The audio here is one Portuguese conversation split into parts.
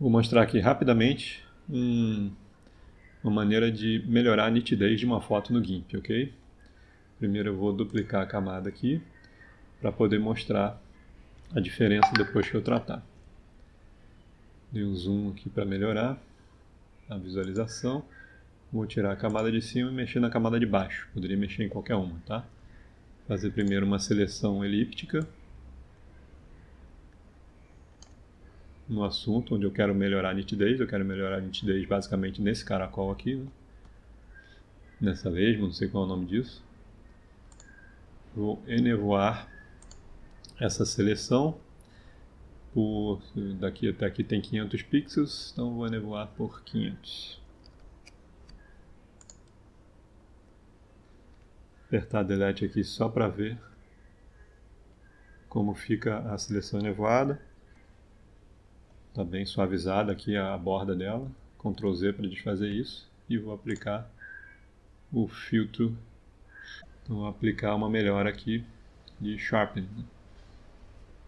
Vou mostrar aqui rapidamente um, uma maneira de melhorar a nitidez de uma foto no GIMP, ok? Primeiro eu vou duplicar a camada aqui para poder mostrar a diferença depois que eu tratar. Dei um zoom aqui para melhorar a visualização. Vou tirar a camada de cima e mexer na camada de baixo. Poderia mexer em qualquer uma, tá? Fazer primeiro uma seleção elíptica no assunto onde eu quero melhorar a nitidez. Eu quero melhorar a nitidez basicamente nesse caracol aqui, né? nessa lesma, não sei qual é o nome disso. Vou enevoar essa seleção. Por, daqui até aqui tem 500 pixels, então vou enevoar por 500. Apertar Delete aqui só para ver como fica a seleção enevoada. Está bem suavizada aqui a borda dela. Ctrl Z para desfazer isso. E vou aplicar o filtro. Então, vou aplicar uma melhora aqui de Sharpening. Né?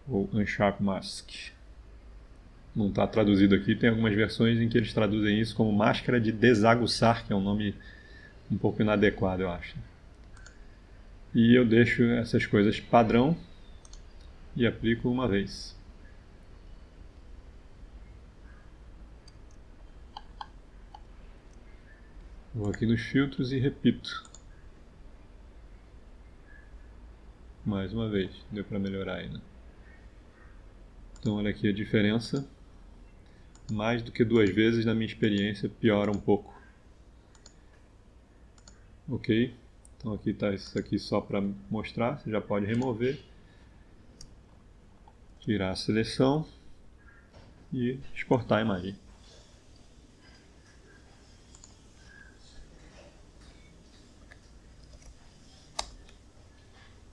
Ou Unsharp Mask. Não está traduzido aqui. Tem algumas versões em que eles traduzem isso como máscara de desaguçar, que é um nome um pouco inadequado, eu acho. E eu deixo essas coisas padrão e aplico uma vez. Vou aqui nos filtros e repito. Mais uma vez, deu para melhorar ainda. Então olha aqui a diferença. Mais do que duas vezes, na minha experiência, piora um pouco. Ok? Então aqui está isso aqui só para mostrar, você já pode remover. Tirar a seleção e exportar a imagem.